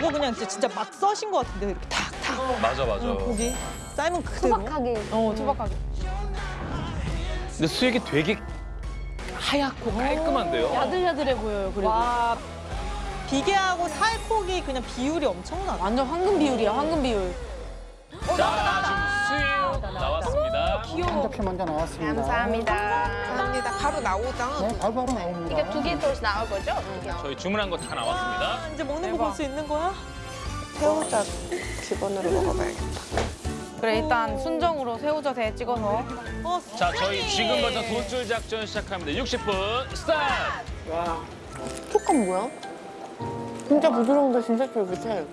저거 그냥 진짜, 진짜 막 써신 것 같은데 이렇게 탁탁 맞아 맞아. 고기 삶은 그대로. 소박하게. 어, 투박하게. 근데 수육이 되게 하얗고 깔끔한데요. 야들야들해 보여요, 그리고. 와 비계하고 살코기 그냥 비율이 엄청나. 완전 황금 비율이야, 황금 비율. 자 지금 수육 한 접시 먼저 나왔습니다. 감사합니다. 감사합니다. 바로 나오다. 네, 바로 바로 나옵니다. 이게 두개더 나올 거죠? 저희 주문한 거 다 나왔습니다. 아, 이제 먹는 거 볼 수 있는 거야? 새우젓 기본으로 먹어봐야겠다. 그래, 일단 순정으로 새우젓 에 찍어서. 어, 자 저희 지금부터 돈줄 작전 시작합니다. 60분 스타트. 촉감 뭐야? 진짜 부드러운데 진짜 쫄깃해.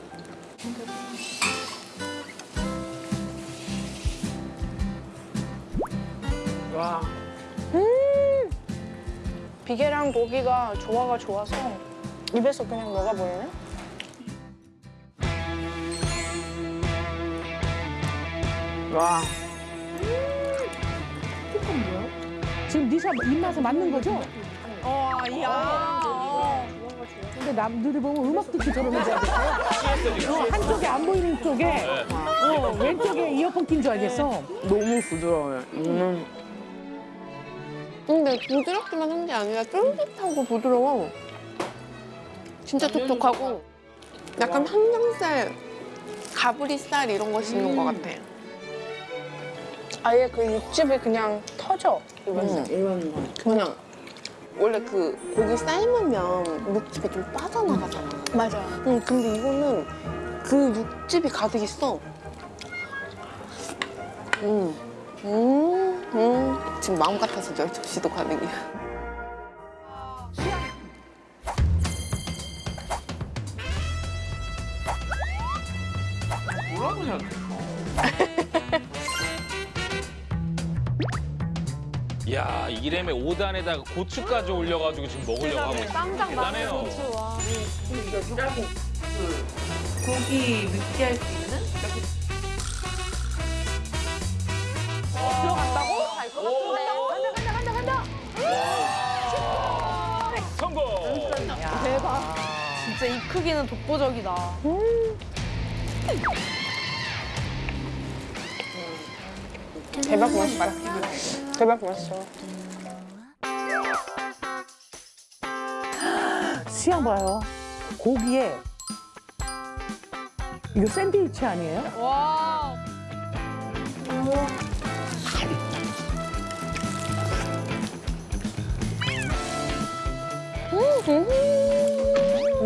비계랑 고기가 조화가 좋아서 입에서 그냥 녹아버리네. 와. 지금 니샤 입맛에 맞는 거죠? 어, 이야. 근데 남들이 보면 음악 듣기 저러는 줄 알겠어요. 어, 한쪽에 안 보이는 쪽에 어, 왼쪽에 이어폰 낀 줄 알겠어. 너무 부드러워요. 음. 근데 부드럽기만 한 게 아니라 쫄깃하고 부드러워. 진짜 촉촉하고 약간 항정살, 가브리살 이런 거 씹는 것 같아. 아예 그 육즙이 그냥 터져 입에서. 그냥 원래 그 고기 삶으면 육즙이 좀 빠져나가잖아. 맞아. 응, 근데 이거는 그 육즙이 가득 있어. 음, 음, 음. 지금 마음 같아서 열 접시도 가능이야. 뭐라고 해야 돼? 야 이램에 5단에다가 고추까지 올려가지고 지금 먹으려고 하고 있어요. 쌈장 마늘 대단해요. 고추, 와. 고기 느끼할 수 있는 진짜 이 크기는 독보적이다. 대박 맛있다. 대박 맛있어. 수양 봐요. 고기에 이거 샌드위치 아니에요? 와.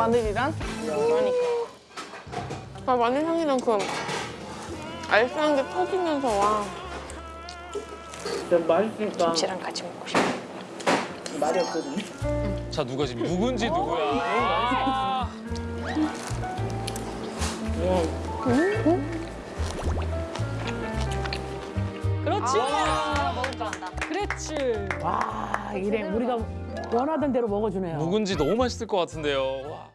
마늘이랑 그러니까. 아, 마늘 향이랑 그 알싸한 게 터지면서 와. 김치랑 같이 먹고 싶어. 자 누가 지금 누군지 누구야? 아, 그렇지. 아, 먹을 줄 안다. 그렇지. 와, 이래 우리가 원하던 대로 먹어주네요. 누군지 너무 맛있을 것 같은데요.